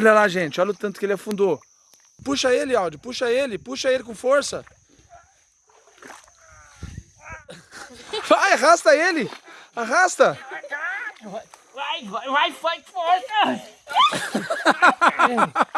Olha lá, gente, olha o tanto que ele afundou. Puxa ele, Aldo, puxa ele, puxa ele com força. Vai, arrasta ele. Arrasta. Vai, vai, vai, vai, força!